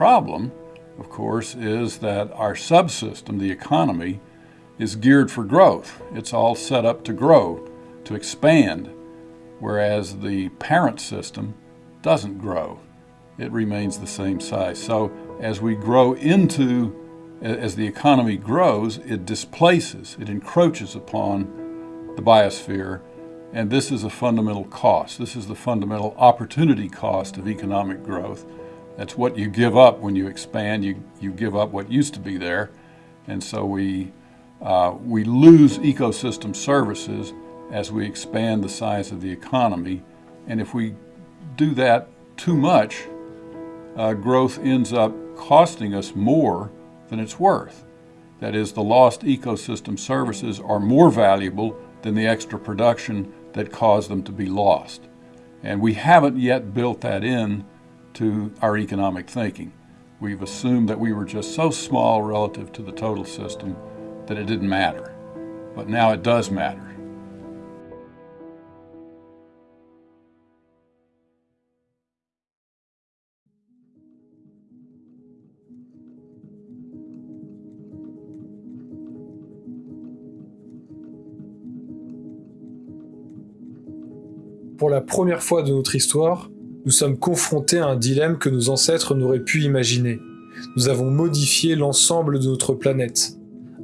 problem, of course, is that our subsystem, the economy, is geared for growth. It's all set up to grow, to expand, whereas the parent system doesn't grow. It remains the same size. So as we grow into, as the economy grows, it displaces, it encroaches upon the biosphere, and this is a fundamental cost. This is the fundamental opportunity cost of economic growth. That's what you give up when you expand. You, you give up what used to be there. And so we, uh, we lose ecosystem services as we expand the size of the economy. And if we do that too much, uh, growth ends up costing us more than it's worth. That is, the lost ecosystem services are more valuable than the extra production that caused them to be lost. And we haven't yet built that in to our economic thinking. We've assumed that we were just so small relative to the total system that it didn't matter. But now it does matter. Pour la première fois de notre histoire, nous sommes confrontés à un dilemme que nos ancêtres n'auraient pu imaginer. Nous avons modifié l'ensemble de notre planète,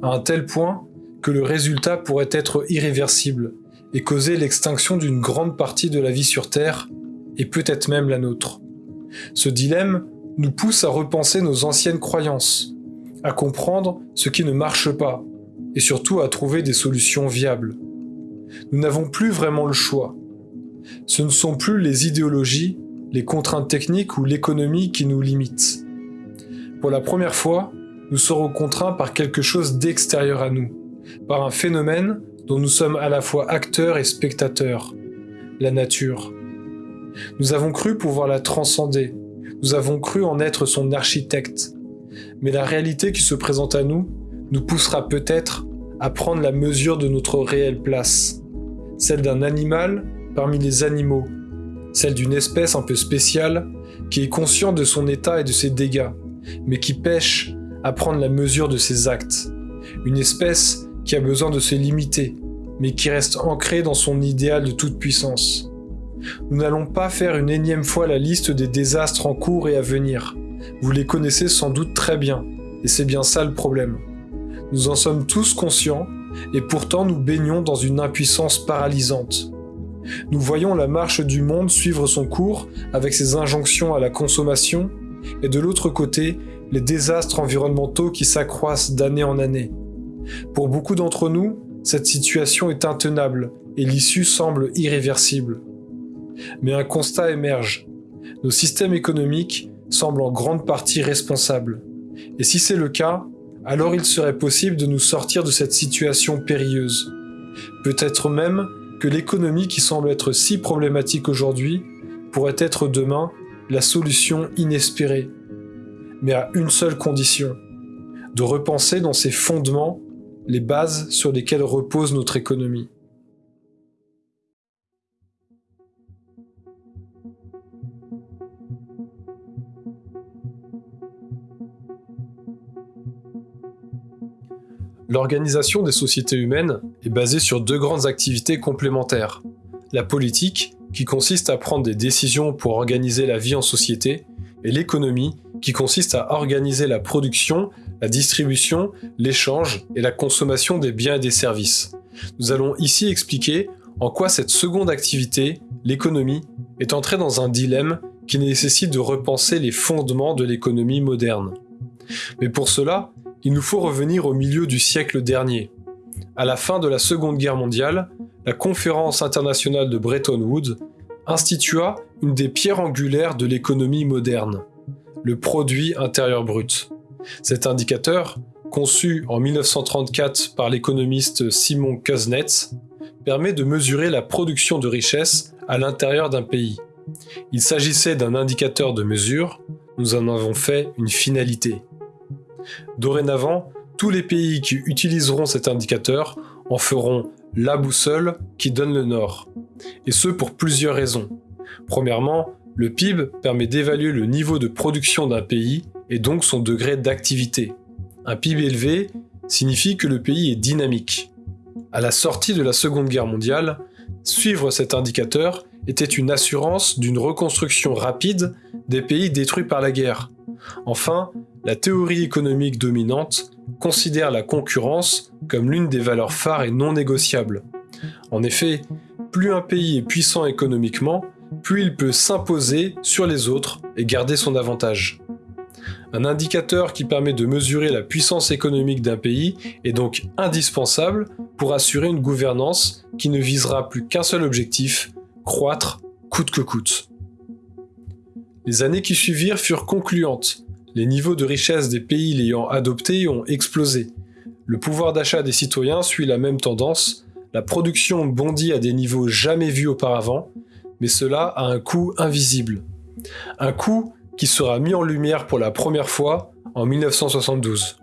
à un tel point que le résultat pourrait être irréversible et causer l'extinction d'une grande partie de la vie sur Terre, et peut-être même la nôtre. Ce dilemme nous pousse à repenser nos anciennes croyances, à comprendre ce qui ne marche pas, et surtout à trouver des solutions viables. Nous n'avons plus vraiment le choix. Ce ne sont plus les idéologies, les contraintes techniques ou l'économie qui nous limitent. Pour la première fois, nous serons contraints par quelque chose d'extérieur à nous, par un phénomène dont nous sommes à la fois acteurs et spectateurs, la nature. Nous avons cru pouvoir la transcender, nous avons cru en être son architecte, mais la réalité qui se présente à nous nous poussera peut-être à prendre la mesure de notre réelle place, celle d'un animal parmi les animaux, celle d'une espèce un peu spéciale qui est consciente de son état et de ses dégâts, mais qui pêche à prendre la mesure de ses actes. Une espèce qui a besoin de se limiter, mais qui reste ancrée dans son idéal de toute puissance. Nous n'allons pas faire une énième fois la liste des désastres en cours et à venir. Vous les connaissez sans doute très bien, et c'est bien ça le problème. Nous en sommes tous conscients, et pourtant nous baignons dans une impuissance paralysante. Nous voyons la marche du monde suivre son cours avec ses injonctions à la consommation, et de l'autre côté, les désastres environnementaux qui s'accroissent d'année en année. Pour beaucoup d'entre nous, cette situation est intenable et l'issue semble irréversible. Mais un constat émerge. Nos systèmes économiques semblent en grande partie responsables. Et si c'est le cas, alors il serait possible de nous sortir de cette situation périlleuse. Peut-être même que l'économie qui semble être si problématique aujourd'hui pourrait être demain la solution inespérée, mais à une seule condition, de repenser dans ses fondements les bases sur lesquelles repose notre économie. L'organisation des sociétés humaines est basée sur deux grandes activités complémentaires. La politique, qui consiste à prendre des décisions pour organiser la vie en société, et l'économie, qui consiste à organiser la production, la distribution, l'échange et la consommation des biens et des services. Nous allons ici expliquer en quoi cette seconde activité, l'économie, est entrée dans un dilemme qui nécessite de repenser les fondements de l'économie moderne. Mais pour cela, il nous faut revenir au milieu du siècle dernier. À la fin de la Seconde Guerre mondiale, la conférence internationale de Bretton Woods institua une des pierres angulaires de l'économie moderne, le produit intérieur brut. Cet indicateur, conçu en 1934 par l'économiste Simon Kuznets, permet de mesurer la production de richesse à l'intérieur d'un pays. Il s'agissait d'un indicateur de mesure, nous en avons fait une finalité. Dorénavant, tous les pays qui utiliseront cet indicateur en feront la boussole qui donne le nord. Et ce pour plusieurs raisons. Premièrement, le PIB permet d'évaluer le niveau de production d'un pays et donc son degré d'activité. Un PIB élevé signifie que le pays est dynamique. À la sortie de la Seconde Guerre mondiale, suivre cet indicateur était une assurance d'une reconstruction rapide des pays détruits par la guerre. Enfin, la théorie économique dominante considère la concurrence comme l'une des valeurs phares et non négociables. En effet, plus un pays est puissant économiquement, plus il peut s'imposer sur les autres et garder son avantage. Un indicateur qui permet de mesurer la puissance économique d'un pays est donc indispensable pour assurer une gouvernance qui ne visera plus qu'un seul objectif, croître coûte que coûte. Les années qui suivirent furent concluantes. Les niveaux de richesse des pays l'ayant adopté ont explosé. Le pouvoir d'achat des citoyens suit la même tendance, la production bondit à des niveaux jamais vus auparavant, mais cela a un coût invisible. Un coût qui sera mis en lumière pour la première fois en 1972.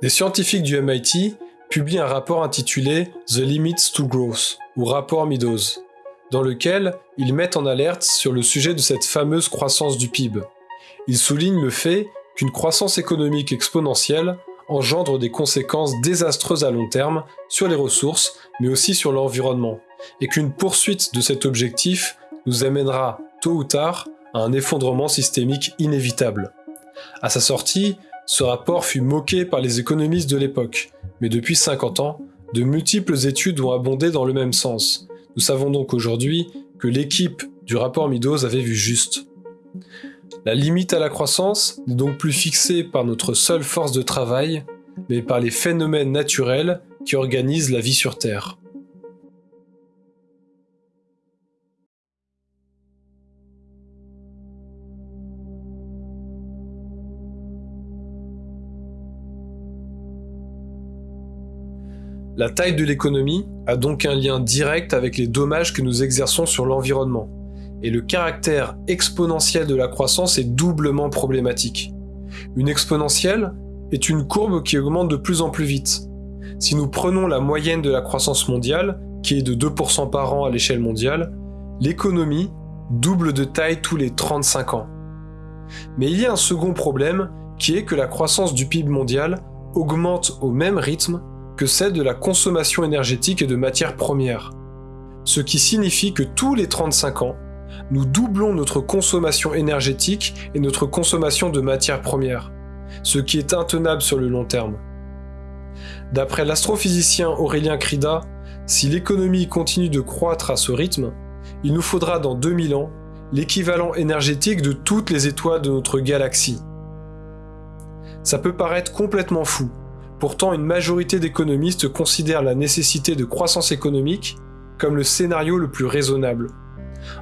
Des scientifiques du MIT publient un rapport intitulé The Limits to Growth, ou rapport Meadows, dans lequel ils mettent en alerte sur le sujet de cette fameuse croissance du PIB. Ils soulignent le fait qu'une croissance économique exponentielle engendre des conséquences désastreuses à long terme sur les ressources, mais aussi sur l'environnement, et qu'une poursuite de cet objectif nous amènera, tôt ou tard, à un effondrement systémique inévitable. À sa sortie, ce rapport fut moqué par les économistes de l'époque, mais depuis 50 ans, de multiples études ont abondé dans le même sens. Nous savons donc aujourd'hui que l'équipe du rapport Meadows avait vu juste. La limite à la croissance n'est donc plus fixée par notre seule force de travail, mais par les phénomènes naturels qui organisent la vie sur Terre. La taille de l'économie a donc un lien direct avec les dommages que nous exerçons sur l'environnement, et le caractère exponentiel de la croissance est doublement problématique. Une exponentielle est une courbe qui augmente de plus en plus vite. Si nous prenons la moyenne de la croissance mondiale, qui est de 2% par an à l'échelle mondiale, l'économie double de taille tous les 35 ans. Mais il y a un second problème qui est que la croissance du PIB mondial augmente au même rythme que celle de la consommation énergétique et de matières premières. Ce qui signifie que tous les 35 ans, nous doublons notre consommation énergétique et notre consommation de matières premières, ce qui est intenable sur le long terme. D'après l'astrophysicien Aurélien Crida, si l'économie continue de croître à ce rythme, il nous faudra dans 2000 ans l'équivalent énergétique de toutes les étoiles de notre galaxie. Ça peut paraître complètement fou, Pourtant, une majorité d'économistes considèrent la nécessité de croissance économique comme le scénario le plus raisonnable.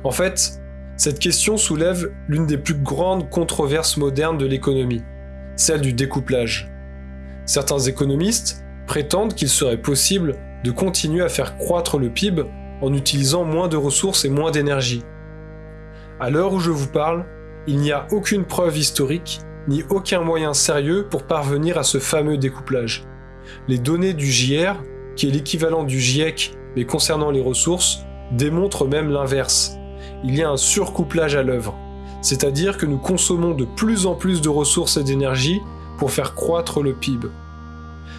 En fait, cette question soulève l'une des plus grandes controverses modernes de l'économie, celle du découplage. Certains économistes prétendent qu'il serait possible de continuer à faire croître le PIB en utilisant moins de ressources et moins d'énergie. À l'heure où je vous parle, il n'y a aucune preuve historique ni aucun moyen sérieux pour parvenir à ce fameux découplage. Les données du JR, qui est l'équivalent du GIEC mais concernant les ressources, démontrent même l'inverse. Il y a un surcouplage à l'œuvre, c'est-à-dire que nous consommons de plus en plus de ressources et d'énergie pour faire croître le PIB.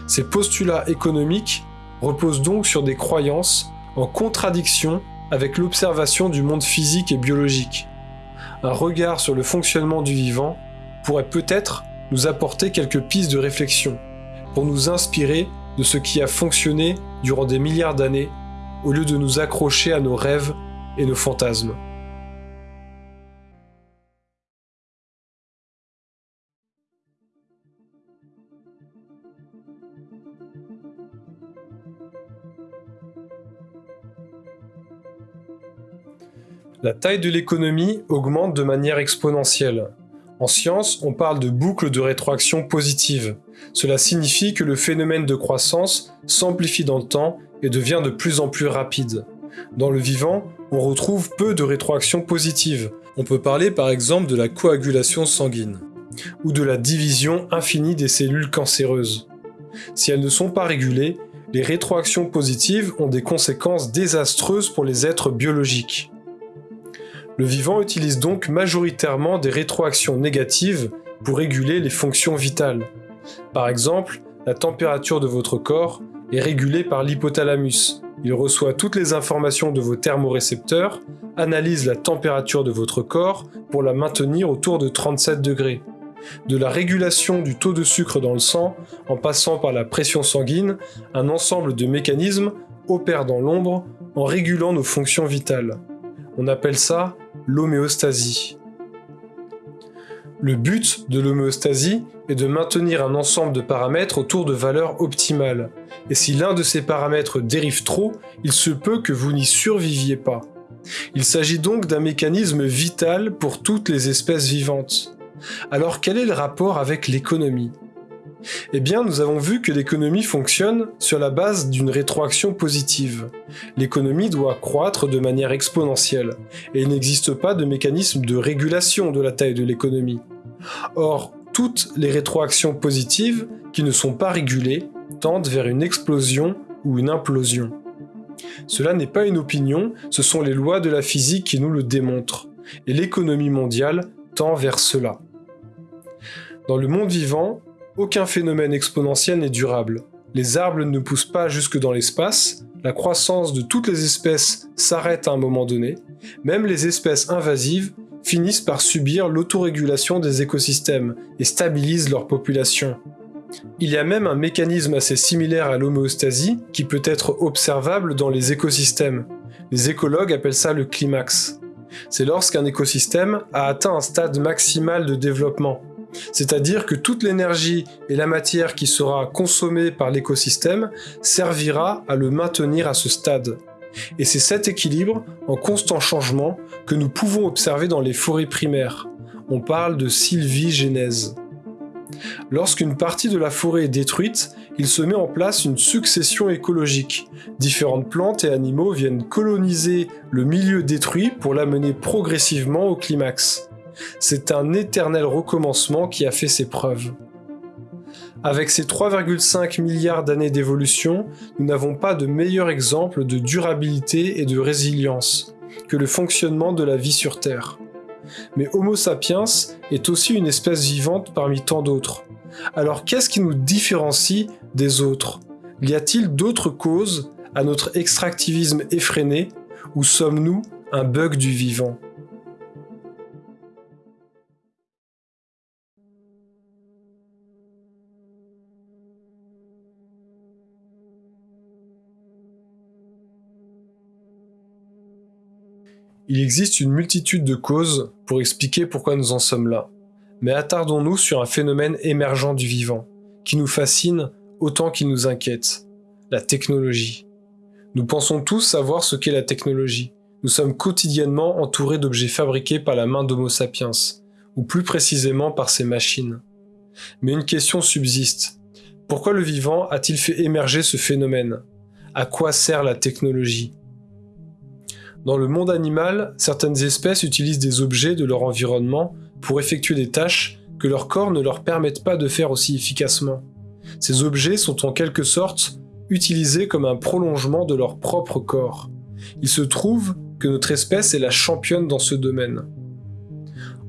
Ces postulats économiques reposent donc sur des croyances en contradiction avec l'observation du monde physique et biologique. Un regard sur le fonctionnement du vivant pourrait peut-être nous apporter quelques pistes de réflexion pour nous inspirer de ce qui a fonctionné durant des milliards d'années au lieu de nous accrocher à nos rêves et nos fantasmes. La taille de l'économie augmente de manière exponentielle. En science, on parle de boucle de rétroaction positive. Cela signifie que le phénomène de croissance s'amplifie dans le temps et devient de plus en plus rapide. Dans le vivant, on retrouve peu de rétroaction positive. On peut parler par exemple de la coagulation sanguine, ou de la division infinie des cellules cancéreuses. Si elles ne sont pas régulées, les rétroactions positives ont des conséquences désastreuses pour les êtres biologiques. Le vivant utilise donc majoritairement des rétroactions négatives pour réguler les fonctions vitales. Par exemple, la température de votre corps est régulée par l'hypothalamus. Il reçoit toutes les informations de vos thermorécepteurs, analyse la température de votre corps pour la maintenir autour de 37 degrés. De la régulation du taux de sucre dans le sang, en passant par la pression sanguine, un ensemble de mécanismes opère dans l'ombre en régulant nos fonctions vitales. On appelle ça l'homéostasie. Le but de l'homéostasie est de maintenir un ensemble de paramètres autour de valeurs optimales, et si l'un de ces paramètres dérive trop, il se peut que vous n'y surviviez pas. Il s'agit donc d'un mécanisme vital pour toutes les espèces vivantes. Alors quel est le rapport avec l'économie? Eh bien, nous avons vu que l'économie fonctionne sur la base d'une rétroaction positive. L'économie doit croître de manière exponentielle, et il n'existe pas de mécanisme de régulation de la taille de l'économie. Or, toutes les rétroactions positives qui ne sont pas régulées tendent vers une explosion ou une implosion. Cela n'est pas une opinion, ce sont les lois de la physique qui nous le démontrent, et l'économie mondiale tend vers cela. Dans le monde vivant, aucun phénomène exponentiel n'est durable. Les arbres ne poussent pas jusque dans l'espace, la croissance de toutes les espèces s'arrête à un moment donné, même les espèces invasives finissent par subir l'autorégulation des écosystèmes et stabilisent leur population. Il y a même un mécanisme assez similaire à l'homéostasie qui peut être observable dans les écosystèmes. Les écologues appellent ça le climax. C'est lorsqu'un écosystème a atteint un stade maximal de développement, c'est-à-dire que toute l'énergie et la matière qui sera consommée par l'écosystème servira à le maintenir à ce stade. Et c'est cet équilibre, en constant changement, que nous pouvons observer dans les forêts primaires. On parle de sylvigénèse. Lorsqu'une partie de la forêt est détruite, il se met en place une succession écologique. Différentes plantes et animaux viennent coloniser le milieu détruit pour l'amener progressivement au climax. C'est un éternel recommencement qui a fait ses preuves. Avec ces 3,5 milliards d'années d'évolution, nous n'avons pas de meilleur exemple de durabilité et de résilience que le fonctionnement de la vie sur Terre. Mais Homo sapiens est aussi une espèce vivante parmi tant d'autres. Alors qu'est-ce qui nous différencie des autres? Y a-t-il d'autres causes à notre extractivisme effréné? Ou sommes-nous un bug du vivant? Il existe une multitude de causes pour expliquer pourquoi nous en sommes là. Mais attardons-nous sur un phénomène émergent du vivant, qui nous fascine autant qu'il nous inquiète, la technologie. Nous pensons tous savoir ce qu'est la technologie. Nous sommes quotidiennement entourés d'objets fabriqués par la main d'Homo sapiens, ou plus précisément par ces machines. Mais une question subsiste. Pourquoi le vivant a-t-il fait émerger ce phénomène? À quoi sert la technologie? Dans le monde animal, certaines espèces utilisent des objets de leur environnement pour effectuer des tâches que leur corps ne leur permettent pas de faire aussi efficacement. Ces objets sont en quelque sorte utilisés comme un prolongement de leur propre corps. Il se trouve que notre espèce est la championne dans ce domaine.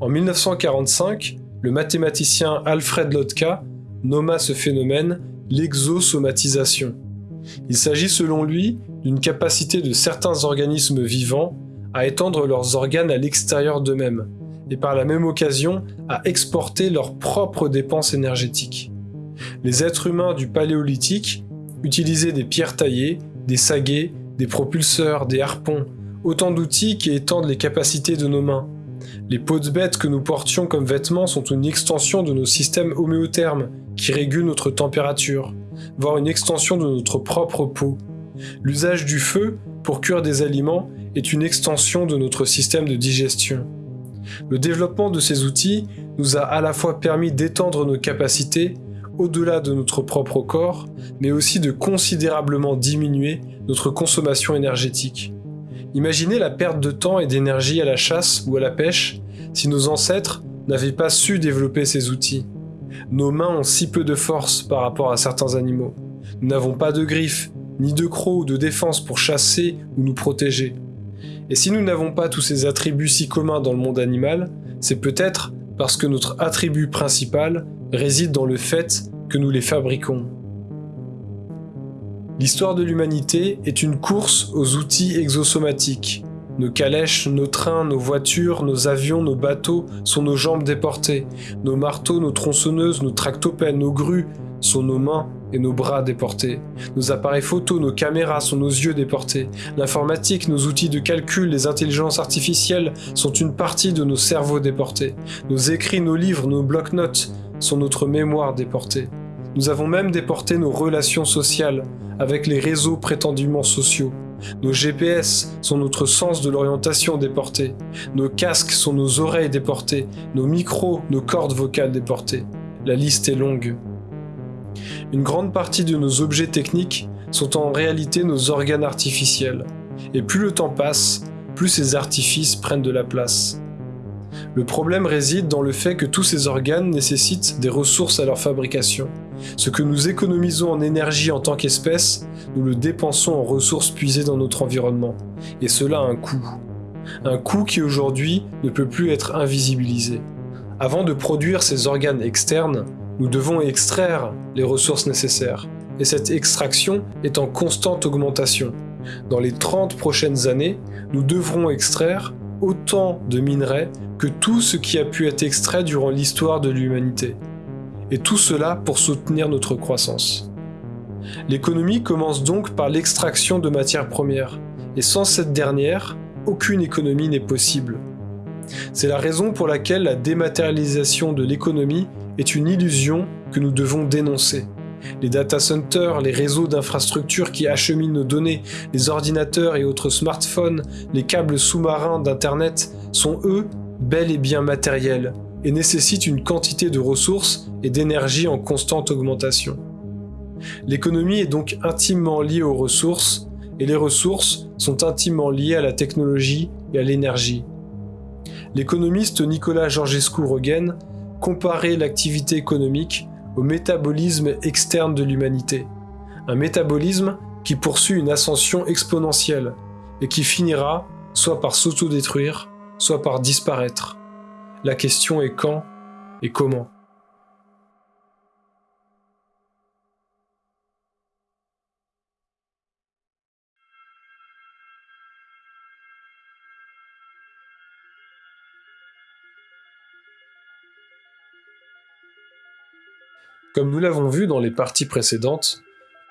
En 1945, le mathématicien Alfred Lotka nomma ce phénomène l'exosomatisation. Il s'agit selon lui d'une capacité de certains organismes vivants à étendre leurs organes à l'extérieur d'eux-mêmes, et par la même occasion à exporter leurs propres dépenses énergétiques. Les êtres humains du Paléolithique utilisaient des pierres taillées, des saguets, des propulseurs, des harpons, autant d'outils qui étendent les capacités de nos mains. Les peaux de bêtes que nous portions comme vêtements sont une extension de nos systèmes homéothermes qui régulent notre température, voire une extension de notre propre peau. L'usage du feu pour cuire des aliments est une extension de notre système de digestion. Le développement de ces outils nous a à la fois permis d'étendre nos capacités au-delà de notre propre corps, mais aussi de considérablement diminuer notre consommation énergétique. Imaginez la perte de temps et d'énergie à la chasse ou à la pêche si nos ancêtres n'avaient pas su développer ces outils. Nos mains ont si peu de force par rapport à certains animaux. Nous n'avons pas de griffes, ni de crocs ou de défense pour chasser ou nous protéger. Et si nous n'avons pas tous ces attributs si communs dans le monde animal, c'est peut-être parce que notre attribut principal réside dans le fait que nous les fabriquons. L'histoire de l'humanité est une course aux outils exosomatiques. Nos calèches, nos trains, nos voitures, nos avions, nos bateaux sont nos jambes déportées. Nos marteaux, nos tronçonneuses, nos tractopelles, nos grues sont nos mains et nos bras déportés. Nos appareils photo, nos caméras sont nos yeux déportés. L'informatique, nos outils de calcul, les intelligences artificielles sont une partie de nos cerveaux déportés. Nos écrits, nos livres, nos blocs-notes sont notre mémoire déportée. Nous avons même déporté nos relations sociales avec les réseaux prétendument sociaux. Nos GPS sont notre sens de l'orientation déporté. Nos casques sont nos oreilles déportées. Nos micros, nos cordes vocales déportées. La liste est longue. Une grande partie de nos objets techniques sont en réalité nos organes artificiels. Et plus le temps passe, plus ces artifices prennent de la place. Le problème réside dans le fait que tous ces organes nécessitent des ressources à leur fabrication. Ce que nous économisons en énergie en tant qu'espèce, nous le dépensons en ressources puisées dans notre environnement. Et cela a un coût. Un coût qui aujourd'hui ne peut plus être invisibilisé. Avant de produire ces organes externes, nous devons extraire les ressources nécessaires. Et cette extraction est en constante augmentation. Dans les 30 prochaines années, nous devrons extraire autant de minerais que tout ce qui a pu être extrait durant l'histoire de l'humanité. Et tout cela pour soutenir notre croissance. L'économie commence donc par l'extraction de matières premières, et sans cette dernière, aucune économie n'est possible. C'est la raison pour laquelle la dématérialisation de l'économie est une illusion que nous devons dénoncer. Les data centers, les réseaux d'infrastructures qui acheminent nos données, les ordinateurs et autres smartphones, les câbles sous-marins d'Internet sont eux bel et bien matériels et nécessitent une quantité de ressources et d'énergie en constante augmentation. L'économie est donc intimement liée aux ressources et les ressources sont intimement liées à la technologie et à l'énergie. L'économiste Nicolas Georgescu-Roegen comparait l'activité économique au métabolisme externe de l'humanité. Un métabolisme qui poursuit une ascension exponentielle et qui finira soit par s'autodétruire, soit par disparaître. La question est quand et comment. Comme nous l'avons vu dans les parties précédentes,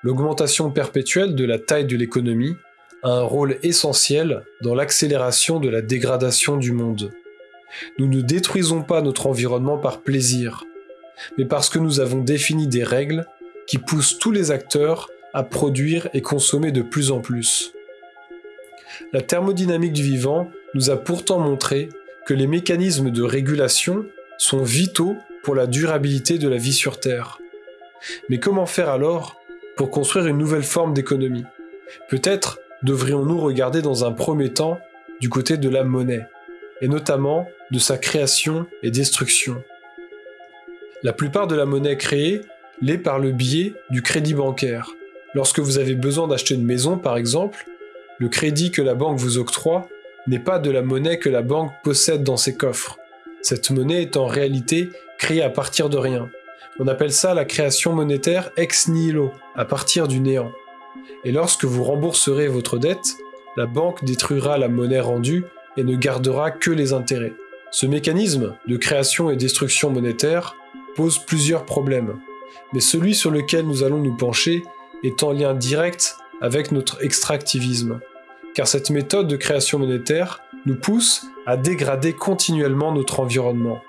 l'augmentation perpétuelle de la taille de l'économie a un rôle essentiel dans l'accélération de la dégradation du monde. Nous ne détruisons pas notre environnement par plaisir, mais parce que nous avons défini des règles qui poussent tous les acteurs à produire et consommer de plus en plus. La thermodynamique du vivant nous a pourtant montré que les mécanismes de régulation sont vitaux pour la durabilité de la vie sur Terre. Mais comment faire alors pour construire une nouvelle forme d'économie? Peut-être devrions-nous regarder dans un premier temps du côté de la monnaie, et notamment de sa création et destruction. La plupart de la monnaie créée l'est par le biais du crédit bancaire. Lorsque vous avez besoin d'acheter une maison par exemple, le crédit que la banque vous octroie n'est pas de la monnaie que la banque possède dans ses coffres. Cette monnaie est en réalité créée à partir de rien. On appelle ça la création monétaire ex nihilo, à partir du néant. Et lorsque vous rembourserez votre dette, la banque détruira la monnaie rendue et ne gardera que les intérêts. Ce mécanisme de création et destruction monétaire pose plusieurs problèmes, mais celui sur lequel nous allons nous pencher est en lien direct avec notre extractivisme, car cette méthode de création monétaire nous pousse à dégrader continuellement notre environnement.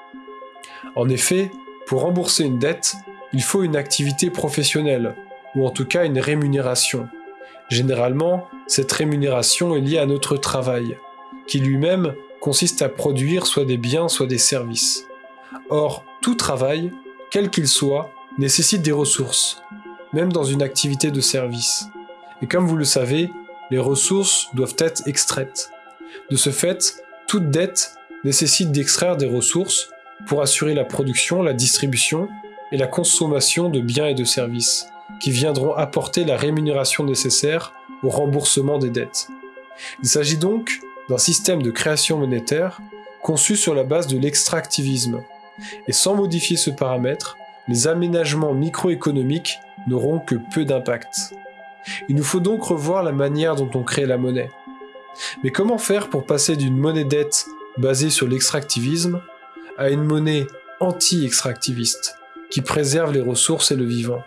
En effet, pour rembourser une dette, il faut une activité professionnelle, ou en tout cas une rémunération. Généralement, cette rémunération est liée à notre travail, qui lui-même consiste à produire soit des biens, soit des services. Or, tout travail, quel qu'il soit, nécessite des ressources, même dans une activité de service. Et comme vous le savez, les ressources doivent être extraites. De ce fait, toute dette nécessite d'extraire des ressources pour assurer la production, la distribution et la consommation de biens et de services, qui viendront apporter la rémunération nécessaire au remboursement des dettes. Il s'agit donc d'un système de création monétaire conçu sur la base de l'extractivisme. Et sans modifier ce paramètre, les aménagements microéconomiques n'auront que peu d'impact. Il nous faut donc revoir la manière dont on crée la monnaie. Mais comment faire pour passer d'une monnaie dette basée sur l'extractivisme à une monnaie anti-extractiviste qui préserve les ressources et le vivant?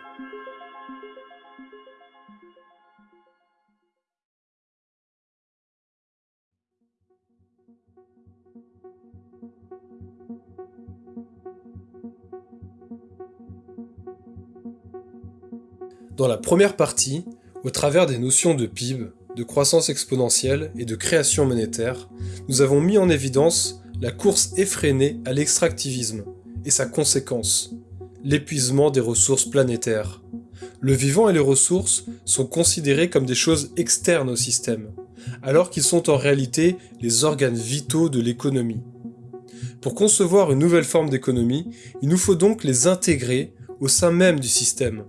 Dans la première partie, au travers des notions de PIB, de croissance exponentielle et de création monétaire, nous avons mis en évidence la course effrénée à l'extractivisme et sa conséquence, l'épuisement des ressources planétaires. Le vivant et les ressources sont considérés comme des choses externes au système, alors qu'ils sont en réalité les organes vitaux de l'économie. Pour concevoir une nouvelle forme d'économie, il nous faut donc les intégrer au sein même du système,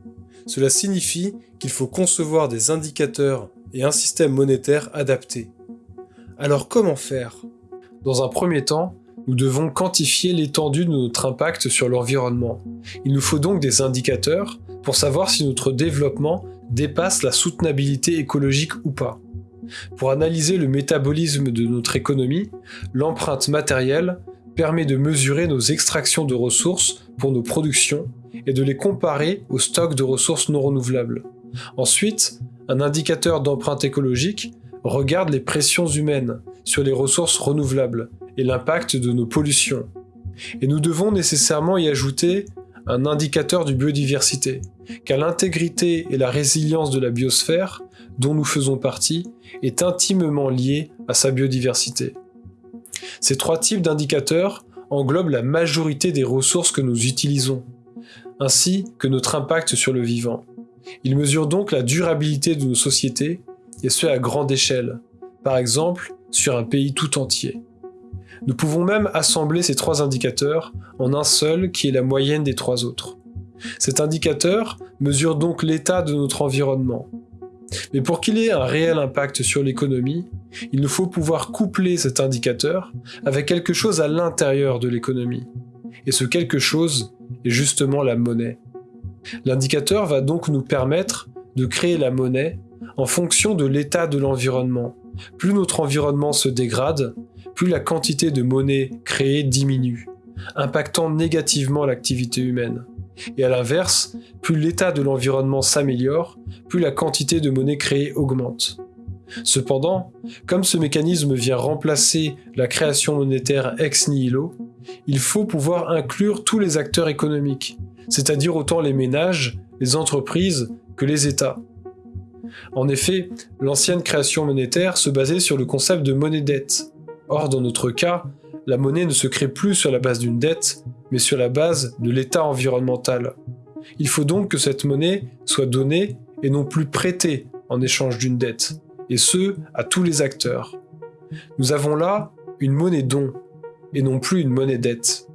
cela signifie qu'il faut concevoir des indicateurs et un système monétaire adapté. Alors comment faire? Dans un premier temps, nous devons quantifier l'étendue de notre impact sur l'environnement. Il nous faut donc des indicateurs pour savoir si notre développement dépasse la soutenabilité écologique ou pas. Pour analyser le métabolisme de notre économie, l'empreinte matérielle permet de mesurer nos extractions de ressources pour nos productions et de les comparer au stock de ressources non renouvelables. Ensuite, un indicateur d'empreinte écologique regarde les pressions humaines sur les ressources renouvelables et l'impact de nos pollutions. Et nous devons nécessairement y ajouter un indicateur de biodiversité, car l'intégrité et la résilience de la biosphère, dont nous faisons partie, est intimement liée à sa biodiversité. Ces trois types d'indicateurs englobent la majorité des ressources que nous utilisons, ainsi que notre impact sur le vivant. Ils mesurent donc la durabilité de nos sociétés, et ce à grande échelle, par exemple sur un pays tout entier. Nous pouvons même assembler ces trois indicateurs en un seul qui est la moyenne des trois autres. Cet indicateur mesure donc l'état de notre environnement. Mais pour qu'il ait un réel impact sur l'économie, il nous faut pouvoir coupler cet indicateur avec quelque chose à l'intérieur de l'économie. Et ce quelque chose est justement la monnaie. L'indicateur va donc nous permettre de créer la monnaie en fonction de l'état de l'environnement. Plus notre environnement se dégrade, plus la quantité de monnaie créée diminue, impactant négativement l'activité humaine. Et à l'inverse, plus l'état de l'environnement s'améliore, plus la quantité de monnaie créée augmente. Cependant, comme ce mécanisme vient remplacer la création monétaire ex nihilo, il faut pouvoir inclure tous les acteurs économiques, c'est-à-dire autant les ménages, les entreprises que les États. En effet, l'ancienne création monétaire se basait sur le concept de monnaie-dette. Or, dans notre cas, la monnaie ne se crée plus sur la base d'une dette, mais sur la base de l'état environnemental. Il faut donc que cette monnaie soit donnée et non plus prêtée en échange d'une dette, et ce, à tous les acteurs. Nous avons là une monnaie don, et non plus une monnaie dette.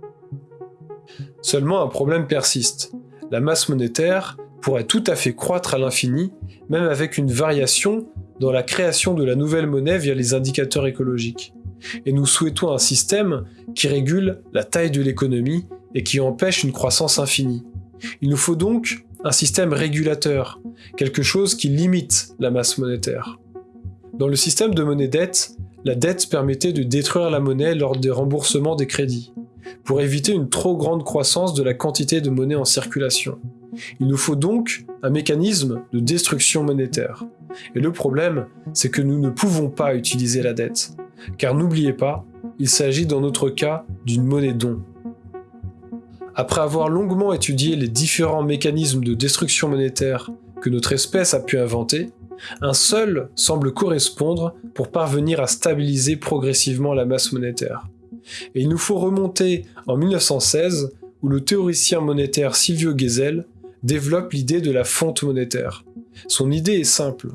Seulement un problème persiste. La masse monétaire pourrait tout à fait croître à l'infini, même avec une variation dans la création de la nouvelle monnaie via les indicateurs écologiques. Et nous souhaitons un système qui régule la taille de l'économie et qui empêche une croissance infinie. Il nous faut donc un système régulateur, quelque chose qui limite la masse monétaire. Dans le système de monnaie-dette, la dette permettait de détruire la monnaie lors des remboursements des crédits, pour éviter une trop grande croissance de la quantité de monnaie en circulation. Il nous faut donc un mécanisme de destruction monétaire. Et le problème, c'est que nous ne pouvons pas utiliser la dette. Car n'oubliez pas, il s'agit dans notre cas d'une monnaie don. Après avoir longuement étudié les différents mécanismes de destruction monétaire que notre espèce a pu inventer, un seul semble correspondre pour parvenir à stabiliser progressivement la masse monétaire. Et il nous faut remonter en 1916 où le théoricien monétaire Silvio Gesell développe l'idée de la fonte monétaire. Son idée est simple.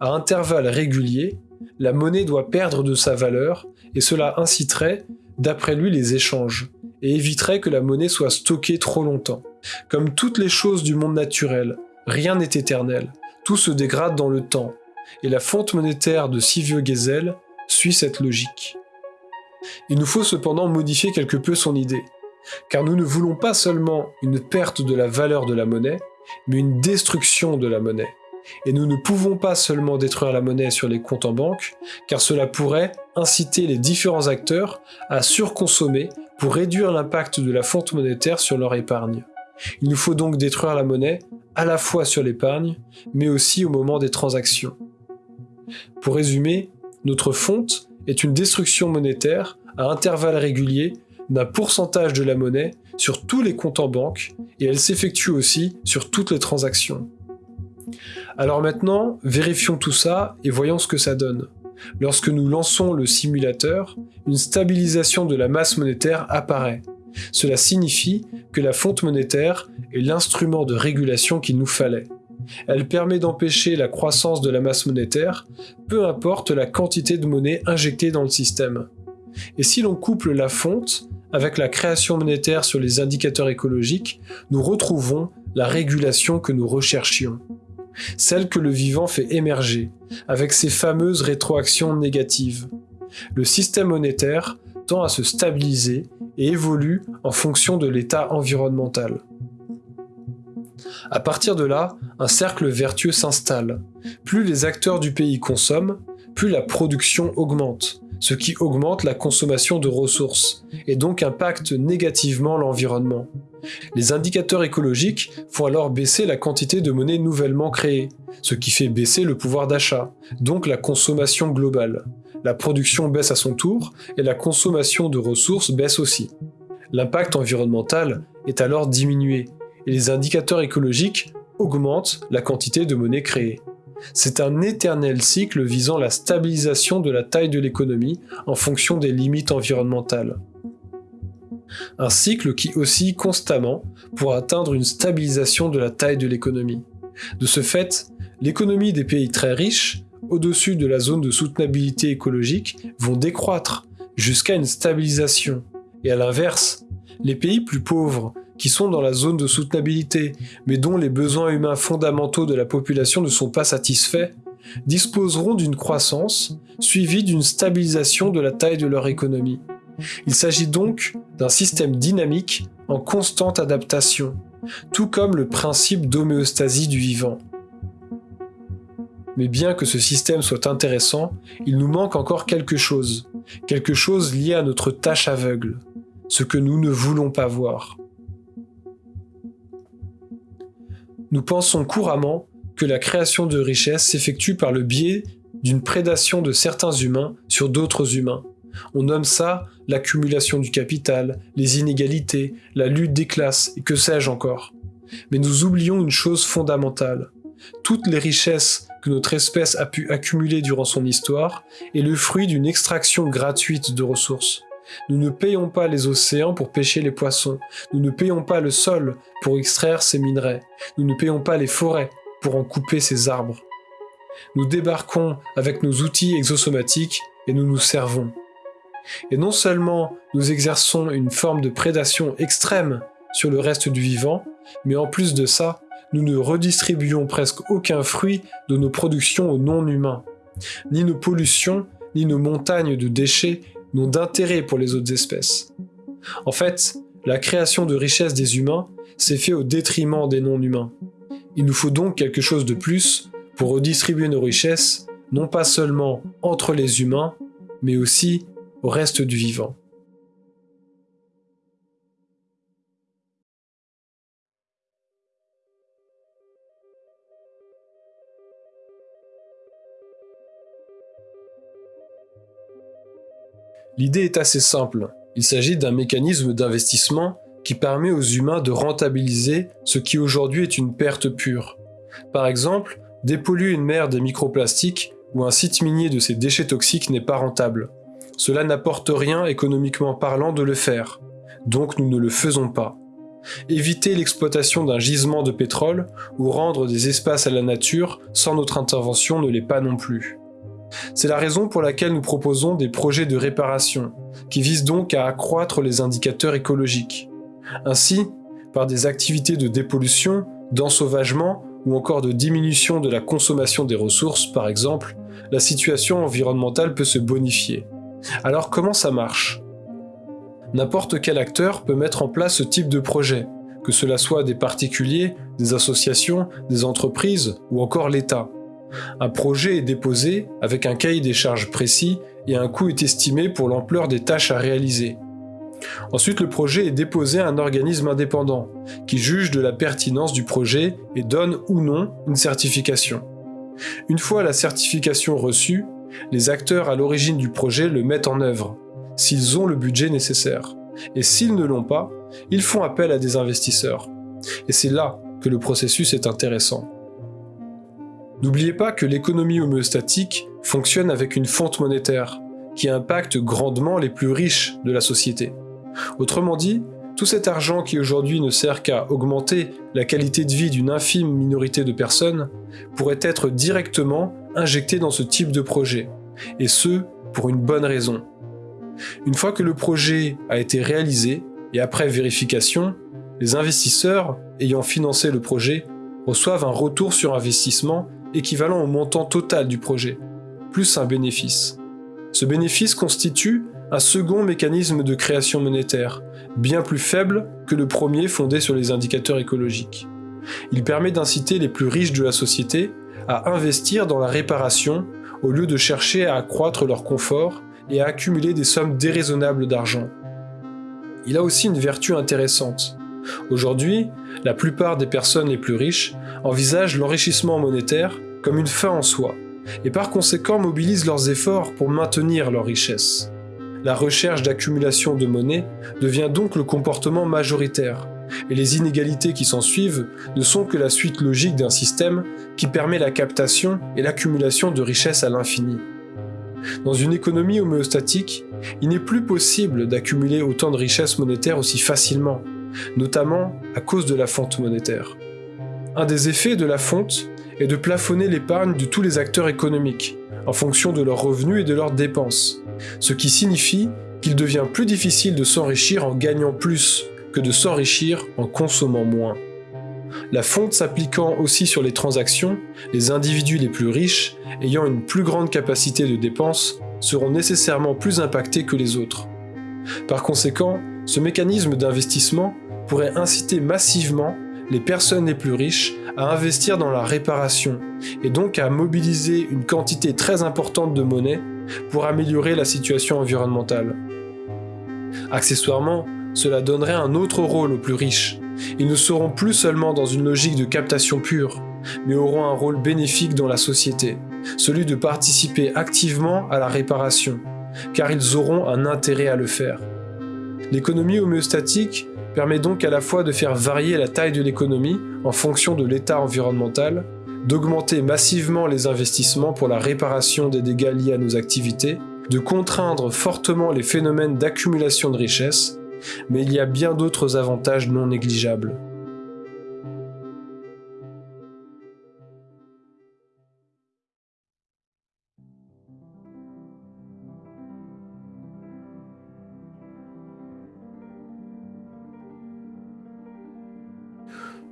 À intervalles réguliers, la monnaie doit perdre de sa valeur et cela inciterait, d'après lui, les échanges et éviterait que la monnaie soit stockée trop longtemps. Comme toutes les choses du monde naturel, rien n'est éternel tout se dégrade dans le temps, et la fonte monétaire de Silvio Gesell suit cette logique. Il nous faut cependant modifier quelque peu son idée, car nous ne voulons pas seulement une perte de la valeur de la monnaie, mais une destruction de la monnaie. Et nous ne pouvons pas seulement détruire la monnaie sur les comptes en banque, car cela pourrait inciter les différents acteurs à surconsommer pour réduire l'impact de la fonte monétaire sur leur épargne. Il nous faut donc détruire la monnaie à la fois sur l'épargne, mais aussi au moment des transactions. Pour résumer, notre fonte est une destruction monétaire à intervalles réguliers d'un pourcentage de la monnaie sur tous les comptes en banque et elle s'effectue aussi sur toutes les transactions. Alors maintenant, vérifions tout ça et voyons ce que ça donne. Lorsque nous lançons le simulateur, une stabilisation de la masse monétaire apparaît. Cela signifie que la fonte monétaire est l'instrument de régulation qu'il nous fallait. Elle permet d'empêcher la croissance de la masse monétaire, peu importe la quantité de monnaie injectée dans le système. Et si l'on couple la fonte avec la création monétaire sur les indicateurs écologiques, nous retrouvons la régulation que nous recherchions. Celle que le vivant fait émerger, avec ses fameuses rétroactions négatives. Le système monétaire tend à se stabiliser et évolue en fonction de l'état environnemental. À partir de là, un cercle vertueux s'installe. Plus les acteurs du pays consomment, plus la production augmente, ce qui augmente la consommation de ressources, et donc impacte négativement l'environnement. Les indicateurs écologiques font alors baisser la quantité de monnaie nouvellement créée, ce qui fait baisser le pouvoir d'achat, donc la consommation globale. La production baisse à son tour, et la consommation de ressources baisse aussi. L'impact environnemental est alors diminué, et les indicateurs écologiques augmentent la quantité de monnaie créée. C'est un éternel cycle visant la stabilisation de la taille de l'économie en fonction des limites environnementales. Un cycle qui oscille constamment pour atteindre une stabilisation de la taille de l'économie. De ce fait, l'économie des pays très riches, au-dessus de la zone de soutenabilité écologique, vont décroître jusqu'à une stabilisation. Et à l'inverse, les pays plus pauvres, qui sont dans la zone de soutenabilité, mais dont les besoins humains fondamentaux de la population ne sont pas satisfaits, disposeront d'une croissance suivie d'une stabilisation de la taille de leur économie. Il s'agit donc d'un système dynamique en constante adaptation, tout comme le principe d'homéostasie du vivant. Mais bien que ce système soit intéressant, il nous manque encore quelque chose, quelque chose lié à notre tâche aveugle, ce que nous ne voulons pas voir. Nous pensons couramment que la création de richesses s'effectue par le biais d'une prédation de certains humains sur d'autres humains, on nomme ça l'accumulation du capital, les inégalités, la lutte des classes et que sais-je encore. Mais nous oublions une chose fondamentale. Toutes les richesses que notre espèce a pu accumuler durant son histoire est le fruit d'une extraction gratuite de ressources. Nous ne payons pas les océans pour pêcher les poissons, nous ne payons pas le sol pour extraire ses minerais, nous ne payons pas les forêts pour en couper ses arbres. Nous débarquons avec nos outils exosomatiques et nous nous servons. Et non seulement nous exerçons une forme de prédation extrême sur le reste du vivant, mais en plus de ça, nous ne redistribuons presque aucun fruit de nos productions aux non-humains. Ni nos pollutions, ni nos montagnes de déchets n'ont d'intérêt pour les autres espèces. En fait, la création de richesses des humains s'est fait au détriment des non-humains. Il nous faut donc quelque chose de plus pour redistribuer nos richesses, non pas seulement entre les humains, mais aussi au reste du vivant. L'idée est assez simple. Il s'agit d'un mécanisme d'investissement qui permet aux humains de rentabiliser ce qui aujourd'hui est une perte pure. Par exemple, dépolluer une mer des microplastiques ou un site minier de ses déchets toxiques n'est pas rentable. Cela n'apporte rien économiquement parlant de le faire, donc nous ne le faisons pas. Éviter l'exploitation d'un gisement de pétrole ou rendre des espaces à la nature sans notre intervention ne l'est pas non plus. C'est la raison pour laquelle nous proposons des projets de réparation, qui visent donc à accroître les indicateurs écologiques. Ainsi, par des activités de dépollution, d'ensauvagement ou encore de diminution de la consommation des ressources par exemple, la situation environnementale peut se bonifier. Alors comment ça marche? N'importe quel acteur peut mettre en place ce type de projet, que cela soit des particuliers, des associations, des entreprises ou encore l'État. Un projet est déposé avec un cahier des charges précis et un coût est estimé pour l'ampleur des tâches à réaliser. Ensuite, le projet est déposé à un organisme indépendant, qui juge de la pertinence du projet et donne ou non une certification. Une fois la certification reçue, les acteurs à l'origine du projet le mettent en œuvre, s'ils ont le budget nécessaire. Et s'ils ne l'ont pas, ils font appel à des investisseurs. Et c'est là que le processus est intéressant. N'oubliez pas que l'économie homéostatique fonctionne avec une fonte monétaire, qui impacte grandement les plus riches de la société. Autrement dit, tout cet argent qui aujourd'hui ne sert qu'à augmenter la qualité de vie d'une infime minorité de personnes pourrait être directement injecté dans ce type de projet, et ce, pour une bonne raison. Une fois que le projet a été réalisé, et après vérification, les investisseurs ayant financé le projet reçoivent un retour sur investissement équivalent au montant total du projet, plus un bénéfice. Ce bénéfice constitue un second mécanisme de création monétaire, bien plus faible que le premier fondé sur les indicateurs écologiques. Il permet d'inciter les plus riches de la société à investir dans la réparation au lieu de chercher à accroître leur confort et à accumuler des sommes déraisonnables d'argent. Il a aussi une vertu intéressante. Aujourd'hui, la plupart des personnes les plus riches envisagent l'enrichissement monétaire comme une fin en soi, et par conséquent mobilisent leurs efforts pour maintenir leur richesse. La recherche d'accumulation de monnaie devient donc le comportement majoritaire, et les inégalités qui s'en suivent ne sont que la suite logique d'un système qui permet la captation et l'accumulation de richesses à l'infini. Dans une économie homéostatique, il n'est plus possible d'accumuler autant de richesses monétaires aussi facilement, notamment à cause de la fonte monétaire. Un des effets de la fonte est de plafonner l'épargne de tous les acteurs économiques, en fonction de leurs revenus et de leurs dépenses, ce qui signifie qu'il devient plus difficile de s'enrichir en gagnant plus que de s'enrichir en consommant moins. La fonte s'appliquant aussi sur les transactions, les individus les plus riches, ayant une plus grande capacité de dépense, seront nécessairement plus impactés que les autres. Par conséquent, ce mécanisme d'investissement pourrait inciter massivement les personnes les plus riches à investir dans la réparation et donc à mobiliser une quantité très importante de monnaie pour améliorer la situation environnementale. Accessoirement, cela donnerait un autre rôle aux plus riches. Ils ne seront plus seulement dans une logique de captation pure, mais auront un rôle bénéfique dans la société, celui de participer activement à la réparation, car ils auront un intérêt à le faire. L'économie homéostatique permet donc à la fois de faire varier la taille de l'économie en fonction de l'état environnemental, d'augmenter massivement les investissements pour la réparation des dégâts liés à nos activités, de contraindre fortement les phénomènes d'accumulation de richesses, mais il y a bien d'autres avantages non négligeables.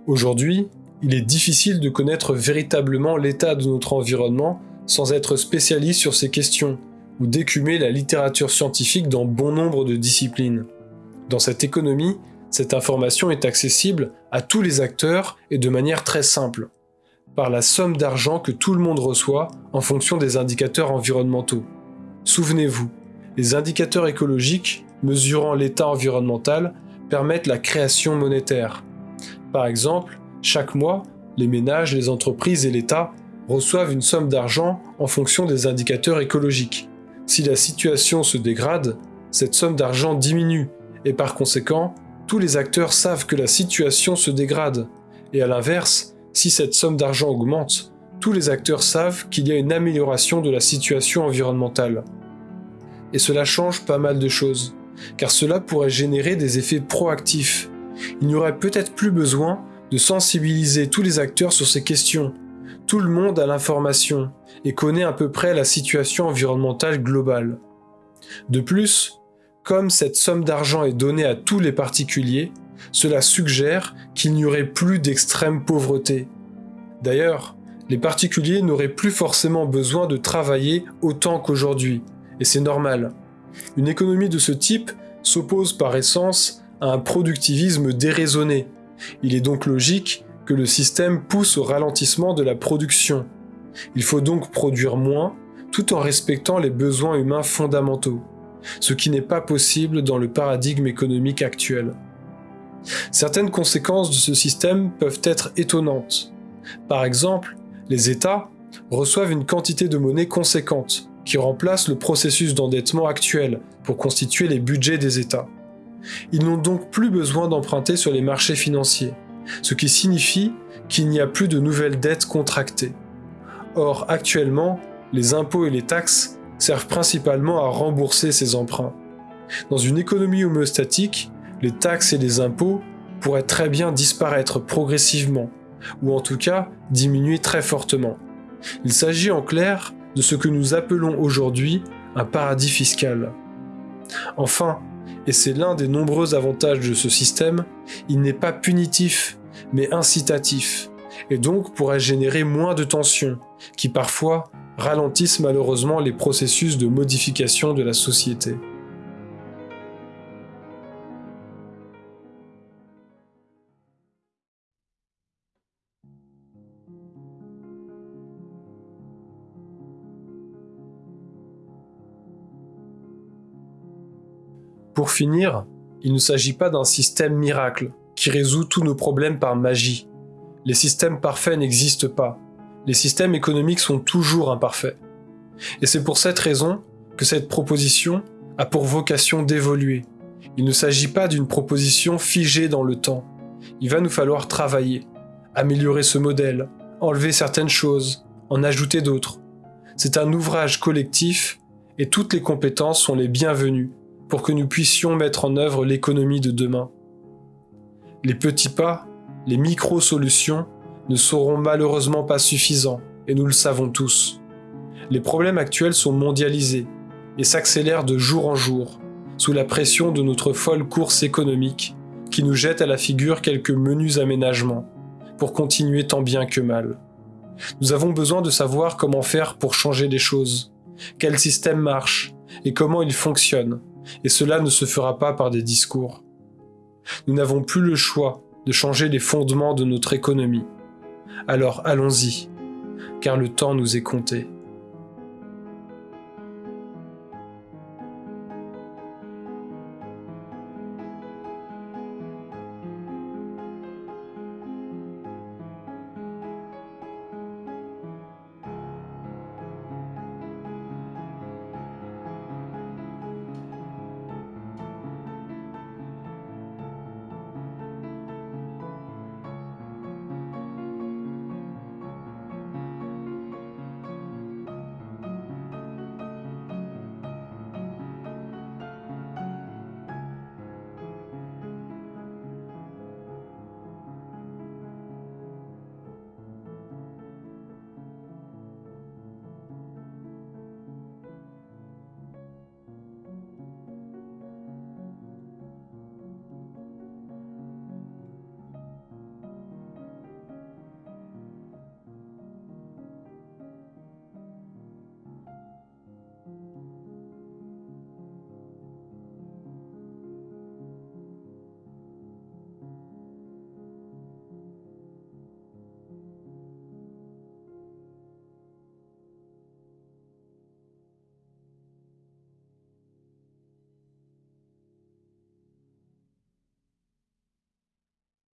Aujourd'hui, il est difficile de connaître véritablement l'état de notre environnement sans être spécialiste sur ces questions, ou d'écumer la littérature scientifique dans bon nombre de disciplines. Dans cette économie, cette information est accessible à tous les acteurs et de manière très simple, par la somme d'argent que tout le monde reçoit en fonction des indicateurs environnementaux. Souvenez-vous, les indicateurs écologiques, mesurant l'état environnemental, permettent la création monétaire. Par exemple, chaque mois, les ménages, les entreprises et l'État reçoivent une somme d'argent en fonction des indicateurs écologiques. Si la situation se dégrade, cette somme d'argent diminue, et par conséquent, tous les acteurs savent que la situation se dégrade. Et à l'inverse, si cette somme d'argent augmente, tous les acteurs savent qu'il y a une amélioration de la situation environnementale. Et cela change pas mal de choses, car cela pourrait générer des effets proactifs. Il n'y aurait peut-être plus besoin de sensibiliser tous les acteurs sur ces questions. Tout le monde a l'information et connaît à peu près la situation environnementale globale. De plus, comme cette somme d'argent est donnée à tous les particuliers, cela suggère qu'il n'y aurait plus d'extrême pauvreté. D'ailleurs, Les particuliers n'auraient plus forcément besoin de travailler autant qu'aujourd'hui, et c'est normal. Une économie de ce type s'oppose par essence un productivisme déraisonné. Il est donc logique que le système pousse au ralentissement de la production. Il faut donc produire moins tout en respectant les besoins humains fondamentaux, ce qui n'est pas possible dans le paradigme économique actuel. Certaines conséquences de ce système peuvent être étonnantes. Par exemple, les États reçoivent une quantité de monnaie conséquente, qui remplace le processus d'endettement actuel pour constituer les budgets des États. Ils n'ont donc plus besoin d'emprunter sur les marchés financiers, ce qui signifie qu'il n'y a plus de nouvelles dettes contractées. Or, actuellement, les impôts et les taxes servent principalement à rembourser ces emprunts. Dans une économie homéostatique, les taxes et les impôts pourraient très bien disparaître progressivement, ou en tout cas diminuer très fortement. Il s'agit en clair de ce que nous appelons aujourd'hui un paradis fiscal. Enfin, et c'est l'un des nombreux avantages de ce système, il n'est pas punitif, mais incitatif, et donc pourrait générer moins de tensions, qui parfois ralentissent malheureusement les processus de modification de la société. Pour finir, il ne s'agit pas d'un système miracle qui résout tous nos problèmes par magie. Les systèmes parfaits n'existent pas. Les systèmes économiques sont toujours imparfaits. Et c'est pour cette raison que cette proposition a pour vocation d'évoluer. Il ne s'agit pas d'une proposition figée dans le temps. Il va nous falloir travailler, améliorer ce modèle, enlever certaines choses, en ajouter d'autres. C'est un ouvrage collectif et toutes les compétences sont les bienvenues pour que nous puissions mettre en œuvre l'économie de demain. Les petits pas, les micro-solutions ne seront malheureusement pas suffisants, et nous le savons tous. Les problèmes actuels sont mondialisés et s'accélèrent de jour en jour, sous la pression de notre folle course économique qui nous jette à la figure quelques menus aménagements, pour continuer tant bien que mal. Nous avons besoin de savoir comment faire pour changer les choses, quel système marche et comment il fonctionne, et cela ne se fera pas par des discours. Nous n'avons plus le choix de changer les fondements de notre économie. Alors allons-y, car le temps nous est compté.